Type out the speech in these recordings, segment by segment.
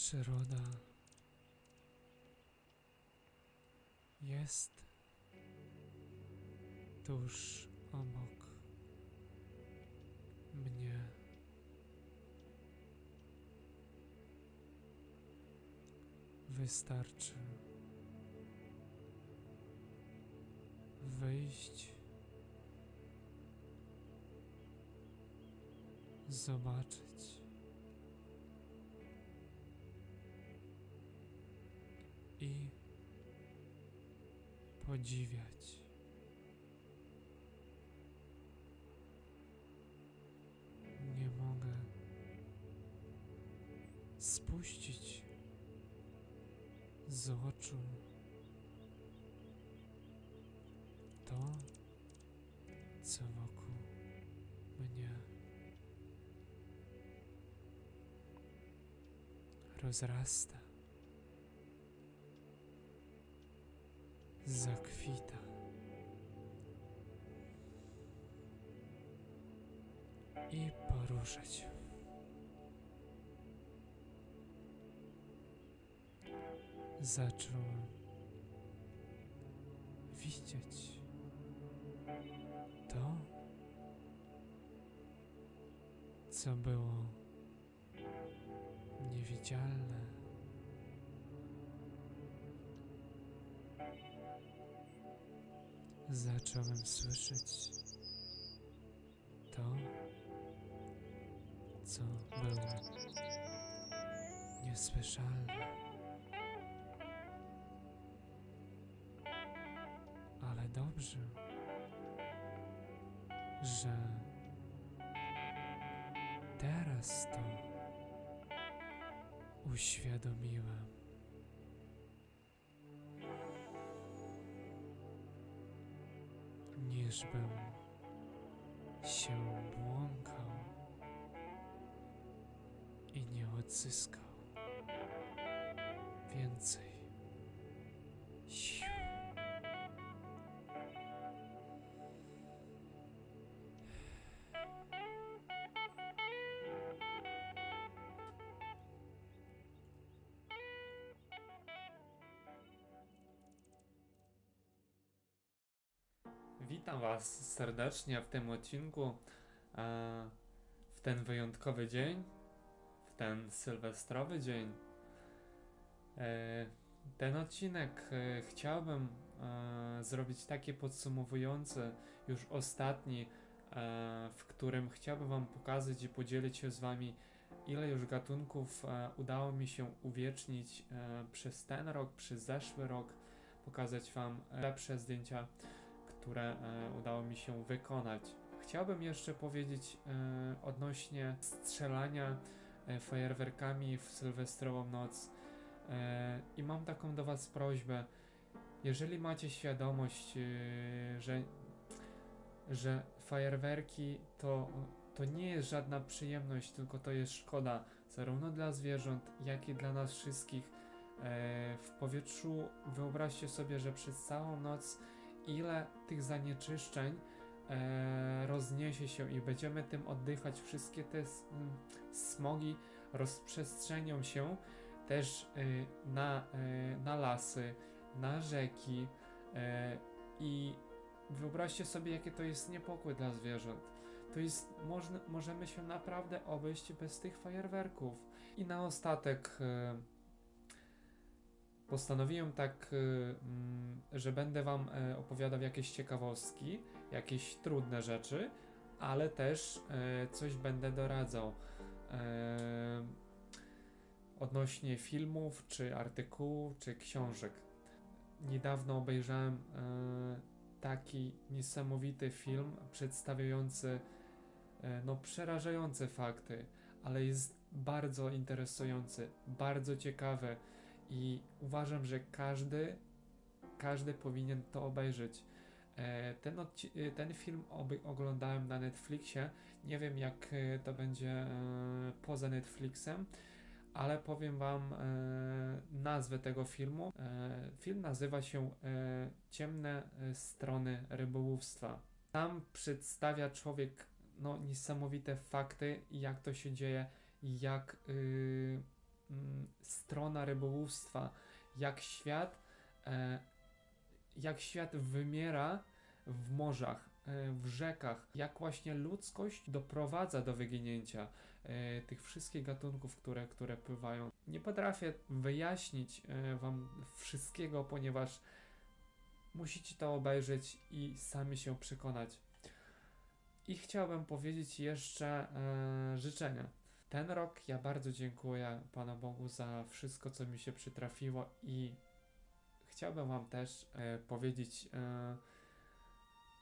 Przyroda jest tuż obok mnie. Wystarczy wyjść, zobaczyć podziwiać. Nie mogę spuścić z oczu to, co wokół mnie rozrasta, zakwita. I poruszać. Zacząłem widzieć to, co było niewidzialne. Zacząłem słyszeć to, co było niesłyszalne. Ale dobrze, że teraz to uświadomiłem. Niż bym się błąkał i nie odzyskał więcej Witam Was serdecznie w tym odcinku. e, W ten wyjątkowy dzień, w ten sylwestrowy dzień. E, Ten odcinek e, chciałbym zrobić taki podsumowujący, już ostatni, w którym chciałbym Wam pokazać i podzielić się z Wami, ile już gatunków udało mi się uwiecznić przez ten rok, przez zeszły rok, pokazać Wam lepsze zdjęcia które e, udało mi się wykonać. Chciałbym jeszcze powiedzieć e, odnośnie strzelania e, fajerwerkami w sylwestrową noc. I mam taką do Was prośbę. Jeżeli macie świadomość, że, że fajerwerki to, to nie jest żadna przyjemność, tylko to jest szkoda, zarówno dla zwierząt, jak i dla nas wszystkich. W powietrzu wyobraźcie sobie, że przez całą noc ile tych zanieczyszczeń e, rozniesie się i będziemy tym oddychać. Wszystkie te smogi rozprzestrzenią się też e, na, e, na lasy, na rzeki i wyobraźcie sobie, jakie to jest niepokój dla zwierząt. To jest, możemy się naprawdę obejść bez tych fajerwerków. I na ostatek postanowiłem tak, y, mm, że będę Wam e, opowiadał jakieś ciekawostki, jakieś trudne rzeczy, ale też e, coś będę doradzał e, odnośnie filmów, czy artykułów, czy książek. Niedawno obejrzałem taki niesamowity film przedstawiający no, przerażające fakty, ale jest bardzo interesujący, bardzo ciekawy i uważam, że każdy, każdy powinien to obejrzeć. E, Ten, e, ten film oglądałem na Netflixie. Nie wiem, jak e, to będzie poza Netflixem, ale powiem Wam nazwę tego filmu. Film nazywa się Ciemne strony rybołówstwa. Tam przedstawia człowiek no, niesamowite fakty, jak to się dzieje, jak. y, mm, strona rybołówstwa, jak świat, e, jak świat wymiera w morzach, e, w rzekach, jak właśnie ludzkość doprowadza do wyginięcia e, tych wszystkich gatunków, które, które pływają. Nie potrafię wyjaśnić Wam wszystkiego, ponieważ musicie to obejrzeć i sami się przekonać. I chciałbym powiedzieć jeszcze życzenia. Ten rok ja bardzo dziękuję Panu Bogu za wszystko, co mi się przytrafiło i chciałbym Wam też e, powiedzieć, e,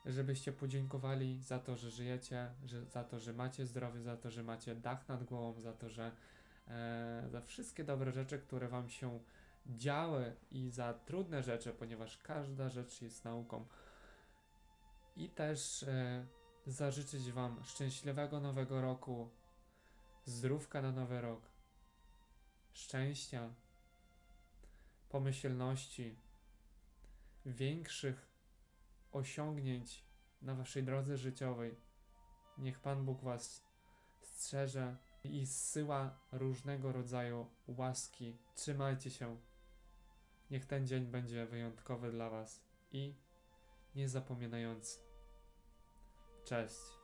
żebyście podziękowali za to, że żyjecie, że, za to, że macie zdrowie, za to, że macie dach nad głową, za to, że e, za wszystkie dobre rzeczy, które Wam się działy i za trudne rzeczy, ponieważ każda rzecz jest nauką. I też e, zażyczyć Wam szczęśliwego nowego roku, zdrówka na nowy rok, szczęścia, pomyślności, większych osiągnięć na Waszej drodze życiowej. Niech Pan Bóg Was strzeże i zsyła różnego rodzaju łaski. Trzymajcie się. Niech ten dzień będzie wyjątkowy dla Was i niezapominający. Cześć.